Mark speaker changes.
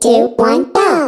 Speaker 1: two, one, go!